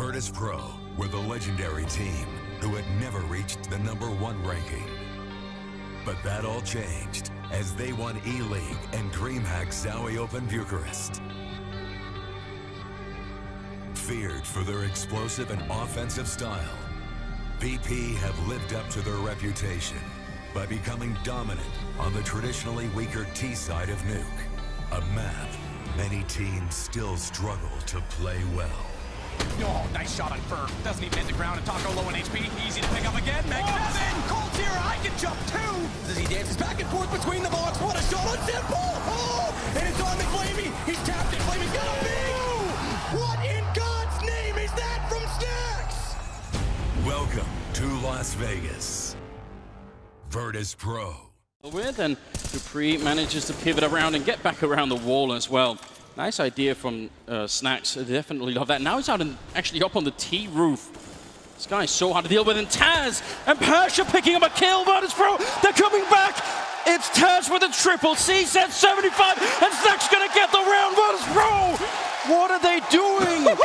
Virtus Pro were the legendary team who had never reached the number one ranking. But that all changed as they won E-League and DreamHack Zowie Open Bucharest. Feared for their explosive and offensive style, VP have lived up to their reputation by becoming dominant on the traditionally weaker T side of Nuke, a map many teams still struggle to play well. Oh, nice shot on fer. Doesn't even hit the ground, and Taco low in HP. Easy to pick up again. Meg oh, Cold here, I can jump too! As he dances back and forth between the blocks. What a shot on Simple! Oh! And it's on the flamie! He's tapped it. flamie's got a big! What in God's name is that from Snax? Welcome to Las Vegas. Virtus Pro. With and dupreeh manages to pivot around and get back around the wall as well. Nice idea from uh, Snax. I definitely love that. Now he's out and actually up on the T roof. This guy is so hard to deal with. And Taz and Pasha picking up a kill. Virtus Pro, they're coming back. It's Taz with a triple. C set 75. And Snax going to get the round. Virtus Pro, what are they doing?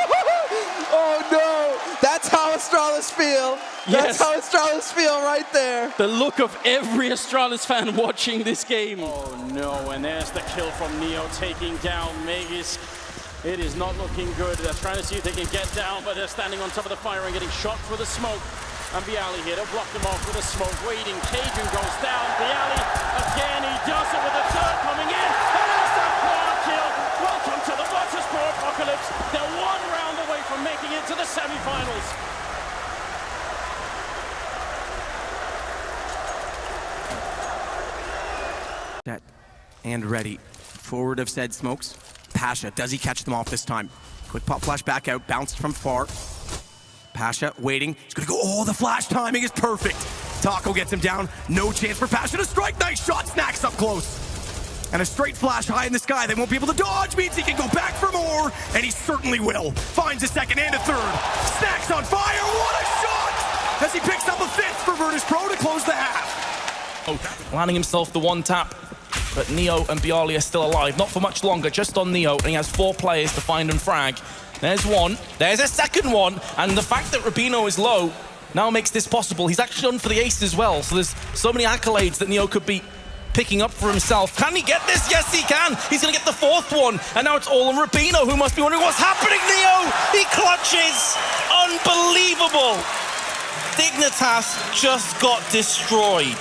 oh no, that's how Astralis feel. That's yes. how Astralis feel right there. The look of every Astralis fan watching this game. Oh no, and there's the kill from Neo taking down Magisk. It is not looking good. They're trying to see if they can get down, but they're standing on top of the fire and getting shot for the smoke. And Byali here to block them off with a smoke. Waiting, Cajun goes down. Byali semifinals. Set and ready. Forward of said smokes. Pasha, does he catch them off this time? Quick pop flash back out, bounced from far. Pasha waiting. He's gonna go, oh, the flash timing is perfect. Taco gets him down. No chance for Pasha to strike. Nice shot, Snax up close. And a straight flash high in the sky. They won't be able to dodge. Means he can go back for more. And he certainly will. Finds a second and a third. Snax on fire. What a shot! As he picks up a fifth for Virtus Pro to close the half. Oh, landing himself the one tap. But Neo and Byali are still alive. Not for much longer, just on Neo. And he has four players to find and frag. There's one. There's a second one. And the fact that Rubino is low now makes this possible. He's actually on for the ace as well. So there's so many accolades that Neo could be picking up for himself. Can he get this? Yes, he can. He's going to get the fourth one. And now it's all on Rubino, who must be wondering what's happening, Neo. He clutches. Unbelievable. Dignitas just got destroyed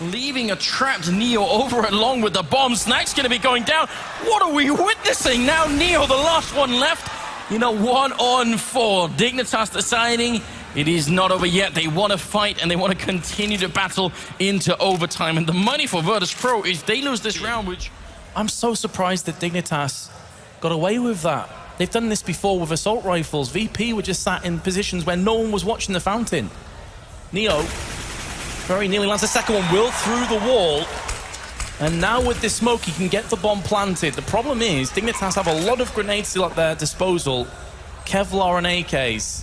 leaving a trapped Neo over along with the bomb. Snack's going to be going down. What are we witnessing? Now Neo, the last one left. You know, one on four. Dignitas deciding it is not over yet. They want to fight and they want to continue to battle into overtime. And the money for Virtus Pro is they lose this round, which... I'm so surprised that Dignitas got away with that. They've done this before with assault rifles. VP were just sat in positions where no one was watching the fountain. Neo very nearly lands the second one, will through the wall. And now with this smoke, he can get the bomb planted. The problem is, Dignitas have a lot of grenades still at their disposal. Kevlar and AKs.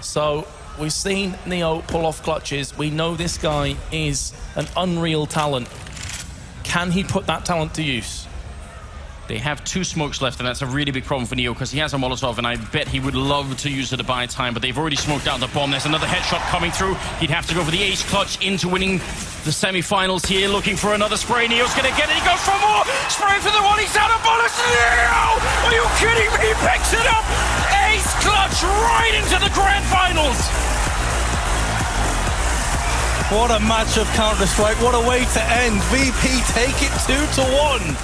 So we've seen Neo pull off clutches. We know this guy is an unreal talent. Can he put that talent to use? They have two smokes left, and that's a really big problem for Neo because he has a Molotov, and I bet he would love to use it to buy time, but they've already smoked out the bomb. There's another headshot coming through. He'd have to go for the ace clutch into winning the semi-finals here, looking for another spray. Neo's going to get it. He goes for more. Spray for the one. He's out of bullets. Neo! Are you kidding me? He picks it up. Ace clutch right into the grand finals. What a match of Counter-Strike. What a way to end. VP take it 2 to one.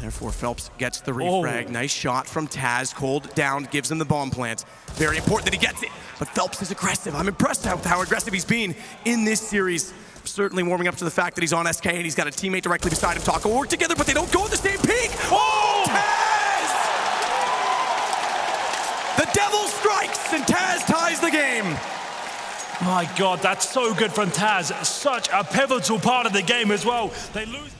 Therefore, felps gets the oh. refrag. Oh. Nice shot from Taz. Cold down, gives him the bomb plant. Very important that he gets it. But felps is aggressive. I'm impressed with how aggressive he's been in this series. Certainly warming up to the fact that he's on SK and he's got a teammate directly beside him. Taco work together, but they don't go at the same peak. Oh! oh. Taz! The devil strikes and Taz ties the game. My God, that's so good from Taz. Such a pivotal part of the game as well. They lose.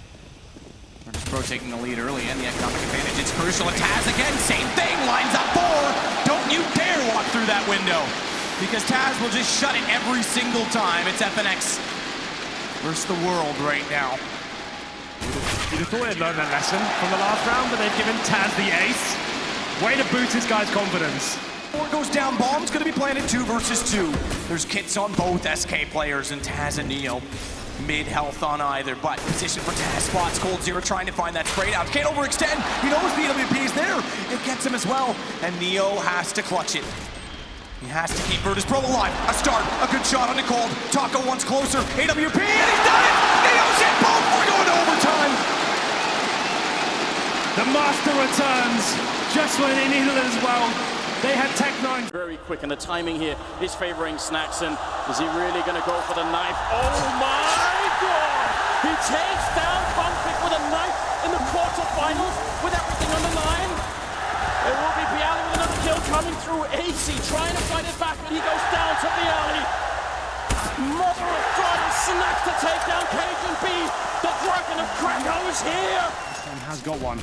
Pro taking the lead early and the economic advantage. It's crucial. Taz again, same thing, lines up four. Don't you dare walk through that window because Taz will just shut it every single time. It's FNX versus the world right now. You'd have thought they'd learned a lesson from the last round, but they've given Taz the ace. Way to boost this guy's confidence. Four goes down, bomb's gonna be planted two versus two. There's kits on both SK players and Taz and Neo. Mid health on either, but position for Taz spots coldzera trying to find that spray out. Can't overextend. He knows BWP is there. It gets him as well, and Neo has to clutch it. He has to keep Virtus Pro alive. A start, a good shot on the Nicole. Taco once closer. AWP, and he's done it! Neo's hit both. We're going to overtime. The master returns just when he needed it as well. They had Tec-9 very quick, and the timing here is favoring Snaxon. Is he really going to go for the knife? Oh my god! He takes down Conflict with a knife in the quarterfinals with everything on the line. It will be Byali with another kill coming through. AC trying to fight it back, but he goes down to Byali. Mother of God, Snax to take down Cajun B. The Dragon of Krakow is here. and has got one.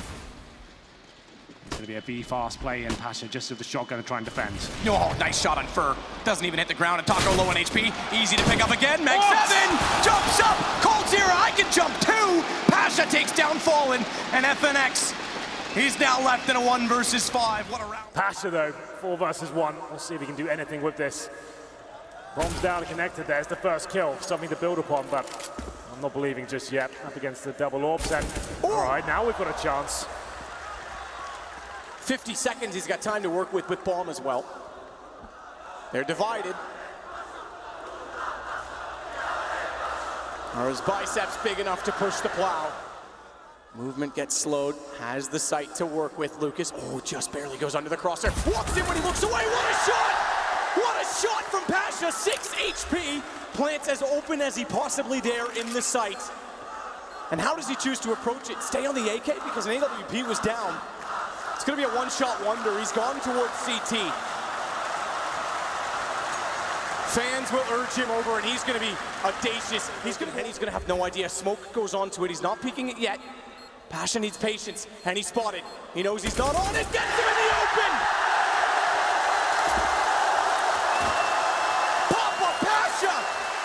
It's going to be a B fast play and Pasha just with the shotgun to try and defend. Oh, nice shot on fer. Doesn't even hit the ground, and Taco low on HP. Easy to pick up again. Meg oh! What? seven jumps up. coldzera, I can jump too. Pasha takes down Fallen, and FNX. He's now left in a one versus five. What a round. Pasha though, four versus one. We'll see if he can do anything with this. Bombs down and connected. There's the first kill. Something to build upon, but I'm not believing just yet. Up against the double orbs. And oh! all right, now we've got a chance. 50 seconds he's got time to work with with Bomb as well. They're divided. Are his biceps big enough to push the plow? Movement gets slowed, has the sight to work with. Lucas, oh, just barely goes under the crosshair. Walks in when he looks away. What a shot! What a shot from Pasha. 6 HP. Plants as open as he possibly dare in the sight. And how does he choose to approach it? Stay on the AK because an AWP was down. It's going to be a one-shot wonder. He's gone towards CT. Fans will urge him over, and he's going to be audacious. He's going to, and he's going to have no idea. Smoke goes on to it. He's not peeking it yet. Passion needs patience, and he's spotted. He knows he's not on it. Gets him in the open. Papa Pasha,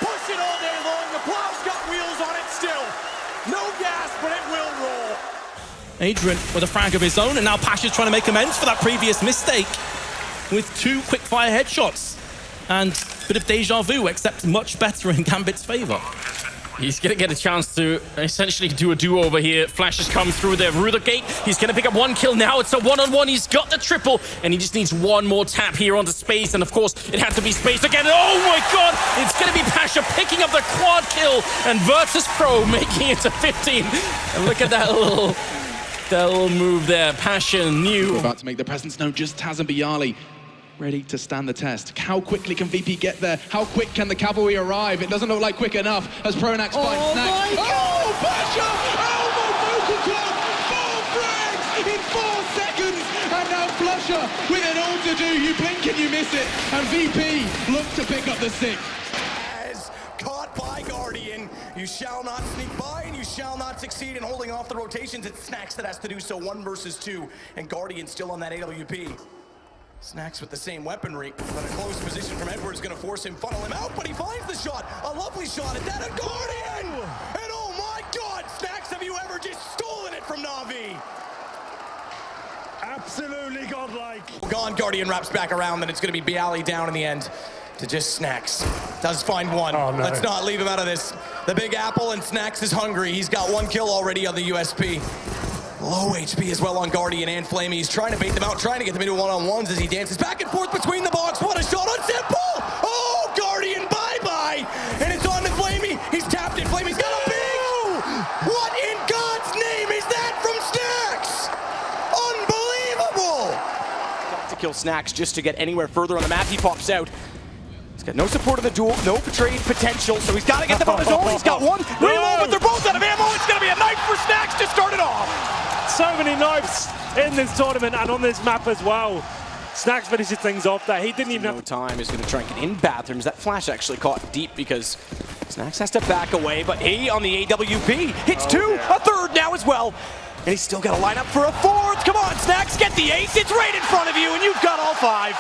push it all day long. The plow's got wheels on it still. No gas, but it will roll. Adrian with a frag of his own, and now Pasha's trying to make amends for that previous mistake with two quick-fire headshots. And a bit of deja vu, except much better in Gambit's favor. He's going to get a chance to essentially do a do-over here. Flash has come through there. Ruther Gate, he's going to pick up one kill now. It's a one-on-one. He's got the triple, and he just needs one more tap here onto Space. And of course, it had to be Space again. Oh my god! It's going to be Pasha picking up the quad kill, and Virtus Pro making it to 15. And look at that little, that little move there. Pasha knew. About to make the presence known, just Taz and Byali ready to stand the test. How quickly can VP get there? How quick can the cavalry arrive? It doesn't look like quick enough as Pronax finds Oh Snack. my Oh, Pasha! Elbow vocal club! Four frags in four seconds! And now flusha with an all to do. You blink and you miss it. And VP look to pick up the six. As caught by Guardian. You shall not sneak by and you shall not succeed in holding off the rotations. It's Snax that has to do so one versus two, and Guardian still on that AWP. Snax with the same weaponry, but a close position from Edwards is going to force him, funnel him out, but he finds the shot. A lovely shot, and then a Guardian! And oh my god, Snax, have you ever just stolen it from Navi? Absolutely godlike. Gone, Guardian wraps back around, then it's going to be Byali down in the end to just Snax. Does find one. Oh, no. Let's not leave him out of this. The Big Apple and Snax is hungry. He's got one kill already on the USP. Low HP as well on Guardian and flamie. He's trying to bait them out, trying to get them into one-on-ones as he dances back and forth between the box. What a shot on Simple! Oh, Guardian, bye-bye! And it's on to flamie. He's tapped it. flamie's got a big... What in God's name is that from Snax? Unbelievable! Got to kill Snax just to get anywhere further on the map. He pops out. He's no support in the duel, no betrayed potential, so he's got to get them on his own. Oh, he's got one reload, but they're both out of ammo. It's going to be a knife for Snax to start it off. So many knives in this tournament and on this map as well. Snax finishes things off there. He didn't even have No time is going to try and get in bathrooms. That flash actually caught deep because Snax has to back away, but he on the AWP hits oh, two, a third now as well. And he's still got to line up for a fourth. Come on, Snax, get the ace. It's right in front of you, and you've got all five.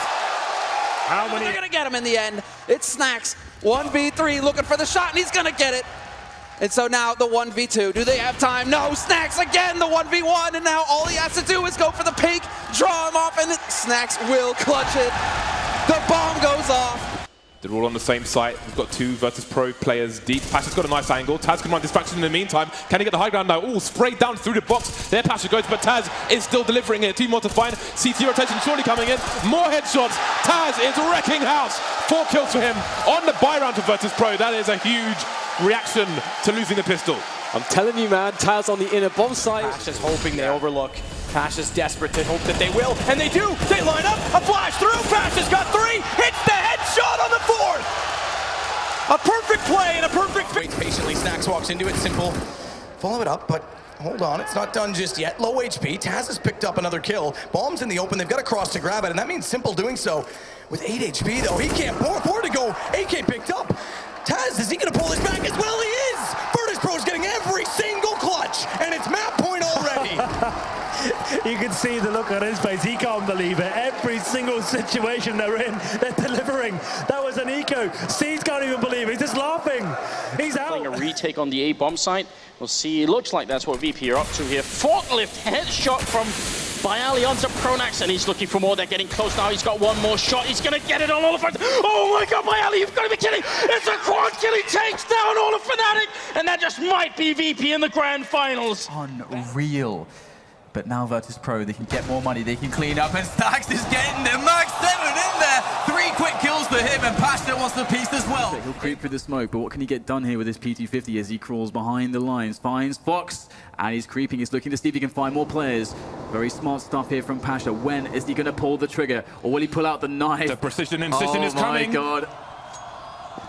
How many. They're gonna get him in the end. It's Snax, 1v3, looking for the shot, and he's gonna get it. And so now the 1v2. Do they have time? No. Snax again, the 1v1, and now all he has to do is go for the peak, draw him off, and Snax will clutch it. The bomb goes off. They're all on the same site. We've got two versus Pro players deep. Pasha's got a nice angle. Taz can run distraction in the meantime. Can he get the high ground now? Oh, sprayed down through the box. There Pasha goes, but Taz is still delivering it. Two more to find. CT rotation surely coming in. More headshots. Taz is wrecking house. Four kills for him on the buy round for Virtus Pro. That is a huge reaction to losing the pistol. I'm telling you, man, Taz on the inner bomb site. Pasha's hoping they overlook. Pasha's desperate to hope that they will, and they do. They line up, a flash through. Pasha's got three, hits the headshot on the fourth. A perfect play and a perfect. Waits patiently. Snax walks into it. Simple. Follow it up, but hold on, it's not done just yet. Low HP. Taz has picked up another kill. Bomb's in the open. They've got a cross to grab it, and that means Simple doing so. With 8 HP, though, he can't. Four, four to go. AK picked up. Taz, is he going to pull this back as well? He is! Single clutch, and it's map point already. you can see the look on his face. He can't believe it. Every single situation they're in, they're delivering. That was an eco. Seeds can't even believe it. He's just laughing. He's out. Playing a retake on the A bomb site. We'll see. It looks like that's what VP are up to here. Forklift headshot from Byali onto Pronax, and he's looking for more. They're getting close now. He's got one more shot. He's going to get it on all of it. Oh my god, Byali, you've got to be kidding. It's a quad kill. He takes down all of Fnatic, and that just might be VP in the grand finals. Unreal. But now Virtus Pro, they can get more money, they can clean up, and Stax is getting there. Max 7 in there. Three quick kills for him, and Pasha wants the piece as well. He'll creep through the smoke, but what can he get done here with his P250 as he crawls behind the lines, finds Fox, and he's creeping. He's looking to see if he can find more players. Very smart stuff here from Pasha. When is he going to pull the trigger, or will he pull out the knife? The precision incision oh is coming. Oh my god.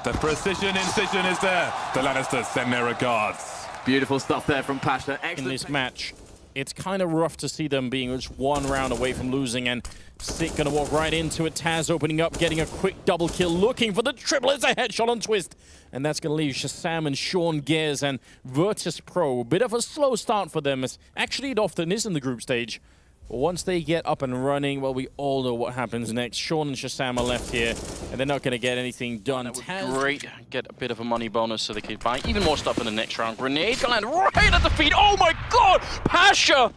The precision incision is there. The Lannisters send their regards. Beautiful stuff there from Pasha. Excellent. In this match, it's kind of rough to see them being just one round away from losing and Sick gonna walk right into it. Taz opening up, getting a quick double kill, looking for the triple. It's a headshot on Twist. And that's gonna leave Shazam and Sean Gears and Virtus Pro. Bit of a slow start for them, as actually it often is in the group stage. But once they get up and running, well, we all know what happens next. Sean and Shazam are left here, and they're not going to get anything done. That would great. Get a bit of a money bonus so they can buy even more stuff in the next round. Grenade can land right at the feet. Oh my god! Pasha!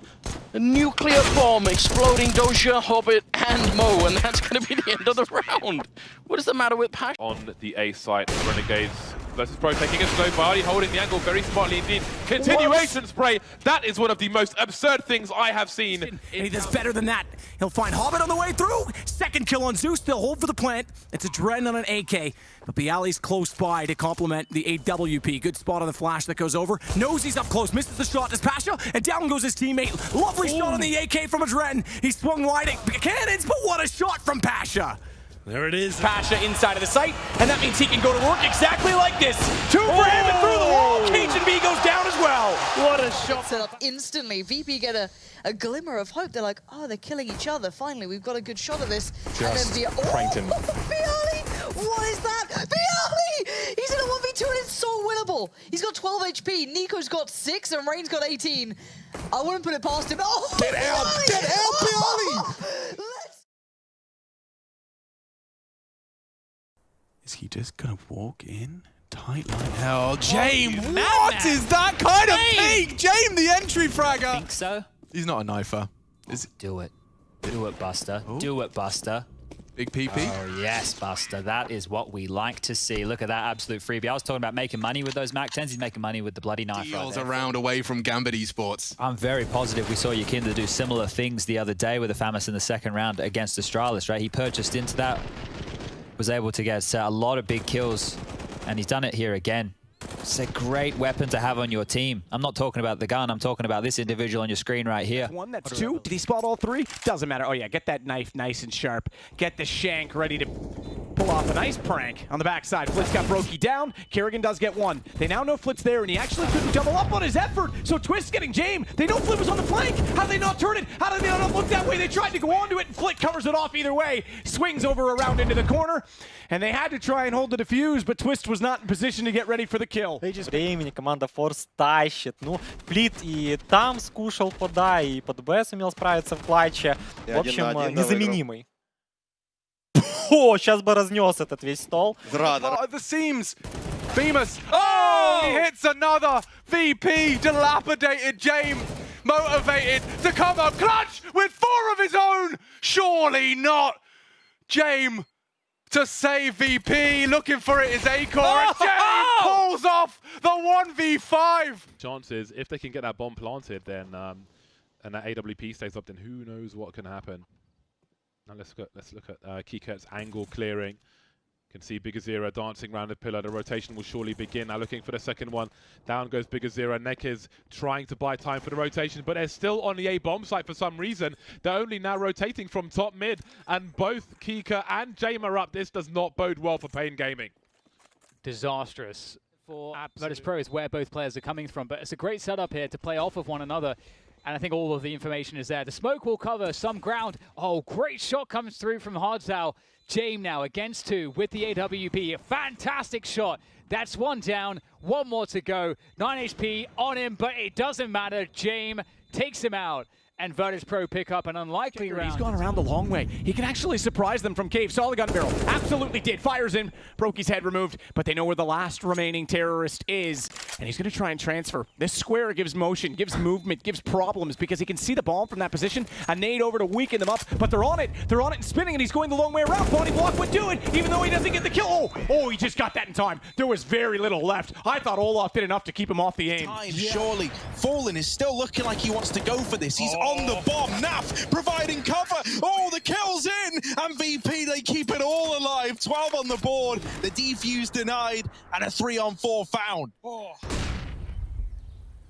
A nuclear bomb exploding Doja, Hobbit, and Mo, and that's going to be the end of the round. What is the matter with Pasha? On the A site, Renegades versus Pro taking a slow body, holding the angle very smartly indeed. Continuation what? spray. That is one of the most absurd things I have seen. And he does better than that. He'll find Hobbit on the way through. Second kill on Zeus. They'll hold for the plant. It's AdreN on an AK. But Byali's close by to complement the AWP. Good spot on the flash that goes over. Knows he's up close. Misses the shot. Does Pasha. And down goes his teammate. Lovely Ooh. shot on the AK from AdreN. He swung wide at cannons, but what a shot from Pasha. There it is. Pasha inside of the site, and that means he can go to work exactly like this. Two for oh. him and through the oh! wall. Cajun B goes down as well. What a shot. Set up instantly. VP get a, a glimmer of hope. They're like, oh, they're killing each other. Finally, we've got a good shot of this. Just and then the, pranked him. Oh, Byali! What is that? Byali! He's in a 1v2 and it's so winnable. He's got 12 HP. NiKo's got 6 and Rain's got 18. I wouldn't put it past him. Oh, Get out! Get out, Byali! Oh, Is he just gonna walk in? Tight line. Hell, James, oh, what is that kind of peak? James, the entry fragger. I think so. He's not a knifer. Is oh, do it. Do it, Buster. Oh. Do it, Buster. Big PP? Oh, yes, Buster. That is what we like to see. Look at that absolute freebie. I was talking about making money with those MAC 10s. He's making money with the bloody knife Deals right around away from Gambit Esports. I'm very positive we saw YEKINDAR do similar things the other day with the FAMAS in the second round against Astralis, right? He purchased into that was able to get a lot of big kills, and he's done it here again. It's a great weapon to have on your team. I'm not talking about the gun, I'm talking about this individual on your screen right here. One, that's two. Did he spot all three? Doesn't matter. Oh yeah, get that knife nice and sharp. Get the shank ready to pull off a nice prank on the backside. Flitz got Brokey down. Karrigan does get one. They now know Flitz there, and he actually couldn't double up on his effort. So Twist getting Jame. They know Flit was on the flank. How did they not turn it? How did they not look that way? They tried to go onto it, and Flit covers it off either way. Swings over around into the corner, and they had to try and hold the defuse, but Twist was not in position to get ready for the kill. Времени команда Форс тащит. Ну, Флит и там скушал пода, и под Б сумел справиться в клатче. В общем, незаменимый. О, сейчас бы разнес этот весь стол. Зрада. Oh, the seams. Famous. Oh, he hits another VP. Dilapidated James. motivated to come up clutch with four of his own. Surely not. James to save VP. Looking for it is Acor. And James pulls off the 1v5. Chances, if they can get that bomb planted, then um, and that AWP stays up, then who knows what can happen. Now let's look at, let's look at uh, Kiket's angle clearing. You Can see Big Azira dancing around the pillar. The rotation will surely begin. Now looking for the second one. Down goes Big Azira. Neck is trying to buy time for the rotation, but they're still on the A bomb site for some reason. They're only now rotating from top mid, and both Kika and Jame are up. This does not bode well for Pain Gaming. Disastrous for Virtus Pro is where both players are coming from, but it's a great setup here to play off of one another. And I think all of the information is there. The smoke will cover some ground. Oh, great shot comes through from hardzao. Jame now against two with the AWP. A fantastic shot. That's one down, one more to go. 9 HP on him, but it doesn't matter. Jame takes him out and Virtus Pro pick up an unlikely round. He's gone around the long way. He can actually surprise them from cave. Saw the gun barrel. Absolutely did. Fires in. Brokey's head removed, but they know where the last remaining terrorist is. And he's going to try and transfer. This square gives motion, gives movement, gives problems because he can see the bomb from that position. A nade over to weaken them up, but they're on it. They're on it and spinning, and he's going the long way around. Body block would do it, even though he doesn't get the kill. Oh, oh, he just got that in time. There was very little left. I thought Olaf did enough to keep him off the aim. Time, surely. Fallen is still looking like he wants to go for this. He's oh. On the bomb. Naf providing cover. Oh, the kill's in. And VP, they keep it all alive. 12 on the board. The defuse denied. And a three on four found. Oh.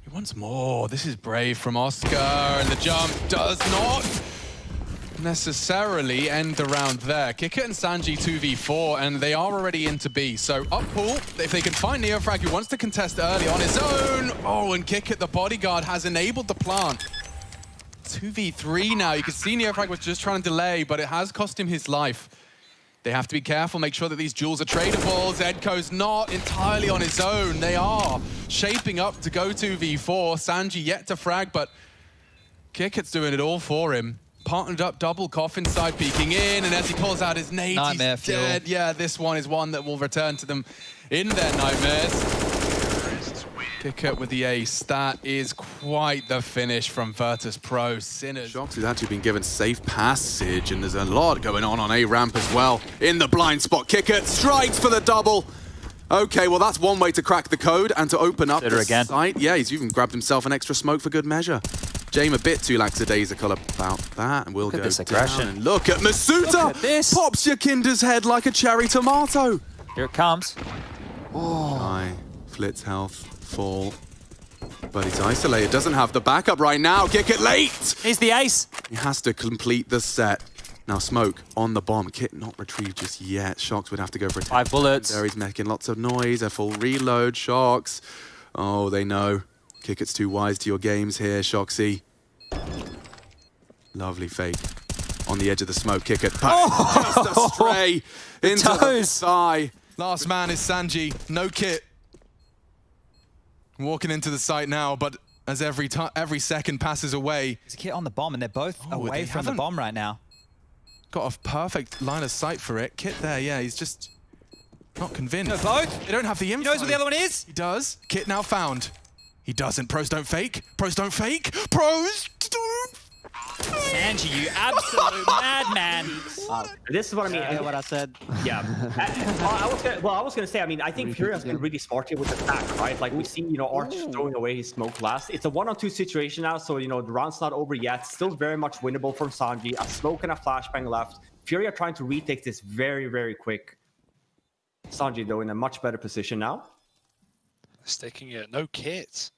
He wants more. This is brave from Oscar. And the jump does not necessarily end around there. Kicker and Sanji 2v4, and they are already into B. So up pool, if they can find Neofrag, who wants to contest early on his own. Oh, and Kick the bodyguard has enabled the plant. 2v3 now. You can see Neofrag was just trying to delay, but it has cost him his life. They have to be careful, make sure that these jewels are tradable. Zedko's not entirely on his own. They are shaping up to go 2v4. Sanji yet to frag, but Kiket's doing it all for him. Partnered up, double coffin side peeking in, and as he pulls out his nade, Nightmare he's dead. fuel. Yeah, this one is one that will return to them in their nightmares. Kicket with the ace. That is quite the finish from Virtus Pro. Sinners. Shox has actually been given safe passage, and there's a lot going on on A ramp as well. In the blind spot, Kicket strikes for the double. Okay, well that's one way to crack the code and to open up Consider the again. site. Yeah, he's even grabbed himself an extra smoke for good measure. Jame a bit too lackadaisical about that, and we'll Look at go this down. aggression. And look at Masuta! Look at this. Pops your Kinder's head like a cherry tomato. Here it comes. High, Flitz health, full. But he's isolated, doesn't have the backup right now. Kick it late! He's the ace. He has to complete the set. Now Smoke on the bomb. Kit not retrieved just yet. Shox would have to go for a Five bullets. There he's making lots of noise. A full reload. Shox. Oh, they know. Kick it's too wise to your games here, Shoxy. Lovely fake. On the edge of the smoke, kick it. Oh! Just a stray into the toes. thigh. Last man is Sanji. No kit. Walking into the site now, but as every every second passes away, There's a kit on the bomb, and they're both Oh, away they from the bomb right now. got a perfect line of sight for it. Kit there, yeah, he's just not convinced. No, both. They don't have the info. knows what the other one is? He does. Kit now found. He doesn't. Pros don't fake. Pros don't fake. Pros don't. Sanji, you absolute madman. Uh, this is what I mean. Yeah, what I said. Yeah. I, I was gonna, well, I was gonna say. I mean, I think Fury has been really smart here with the attack, right? Like we see, you know, Arch throwing away his smoke last. It's a one-on-two situation now, so you know the round's not over yet. Still very much winnable from Sanji. A smoke and a flashbang left. Fury are trying to retake this very, very quick. Sanji though in a much better position now. Sticking it. No kit.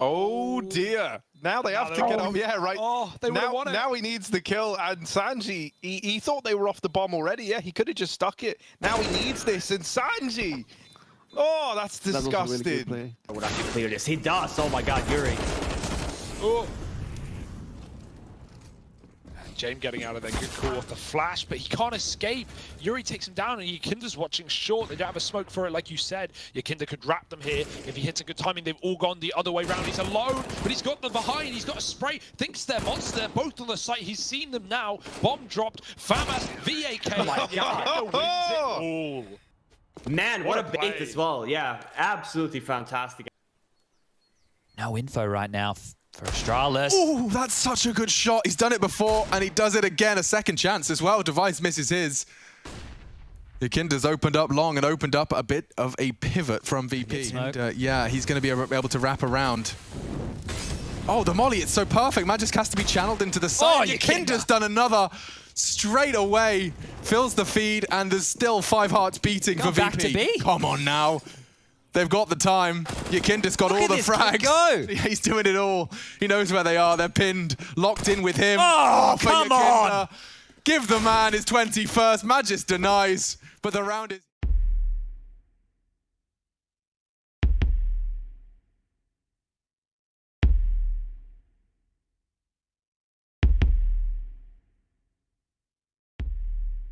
Oh dear. Now they have to get off. Yeah, right. Oh, they would've now, won it. now he needs the kill. And Sanji, he, he thought they were off the bomb already. Yeah, he could have just stuck it. Now he needs this. And Sanji. Oh, that's disgusting. I would actually clear this. He does. Oh my God, Yuri. Oh. James getting out of there. Good call off the flash, but he can't escape. Yuri takes him down, and YEKINDAR's watching short. They don't have a smoke for it, like you said. YEKINDAR could wrap them here. If he hits a good timing, they've all gone the other way round. He's alone, but he's got them behind. He's got a spray. Thinks they're monster. Both on the site. He's seen them now. Bomb dropped. Famas, VAK. Oh my wins it all. Man, what, What a a bait play. as well. Yeah, absolutely fantastic. No info right now f- for Astralis. Oh, that's such a good shot. He's done it before, and he does it again. A second chance as well. Device misses his. YEKINDAR's opened up long and opened up a bit of a pivot from VP. And, uh, yeah, he's going to be able to wrap around. Oh, the molly, it's so perfect. Magisk has to be channeled into the side. Oh, YEKINDAR's done another straight away. Fills the feed, and there's still five hearts beating Gone for VP. Come on now. They've got the time. YEKINDAR's got Look all the frags. go. He's doing it all. He knows where they are. They're pinned, locked in with him. Oh, oh come YEKINDAR. on. Give the man his 21st. Magis denies, but the round is...